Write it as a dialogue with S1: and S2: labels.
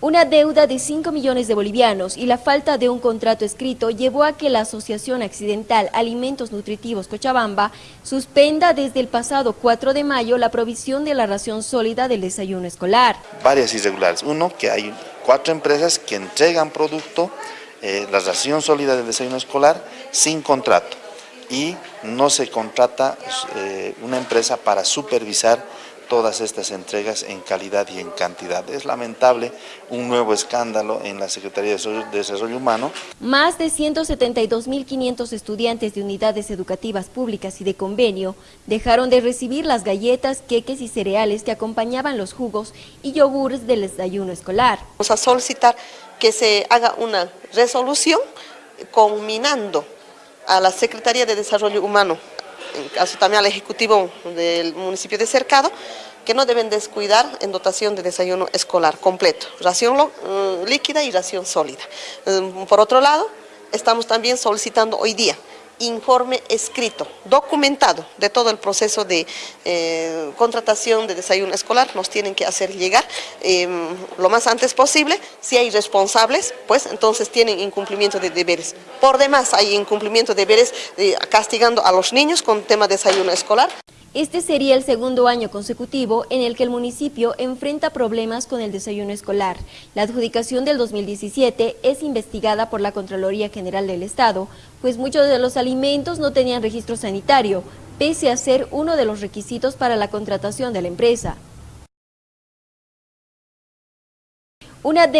S1: Una deuda de 5 millones de bolivianos y la falta de un contrato escrito llevó a que la Asociación Accidental Alimentos Nutritivos Cochabamba suspenda desde el pasado 4 de mayo la provisión de la ración sólida del desayuno escolar.
S2: Varias irregulares. Uno, que hay cuatro empresas que entregan producto, eh, la ración sólida del desayuno escolar, sin contrato. Y no se contrata eh, una empresa para supervisar todas estas entregas en calidad y en cantidad. Es lamentable un nuevo escándalo en la Secretaría de Desarrollo Humano.
S1: Más de 172.500 estudiantes de unidades educativas públicas y de convenio dejaron de recibir las galletas, queques y cereales que acompañaban los jugos y yogures del desayuno escolar.
S3: Vamos a solicitar que se haga una resolución combinando a la Secretaría de Desarrollo Humano en caso también al Ejecutivo del municipio de Cercado, que no deben descuidar en dotación de desayuno escolar completo, ración mm, líquida y ración sólida. Mm, por otro lado, estamos también solicitando hoy día informe escrito, documentado de todo el proceso de eh, contratación de desayuno escolar, nos tienen que hacer llegar em, lo más antes posible. Si hay responsables, pues entonces tienen incumplimiento de deberes. Por demás, hay incumplimiento de deberes eh, castigando a los niños con tema de desayuno escolar.
S1: Este sería el segundo año consecutivo en el que el municipio enfrenta problemas con el desayuno escolar. La adjudicación del 2017 es investigada por la Contraloría General del Estado, pues muchos de los alimentos no tenían registro sanitario, pese a ser uno de los requisitos para la contratación de la empresa. Una de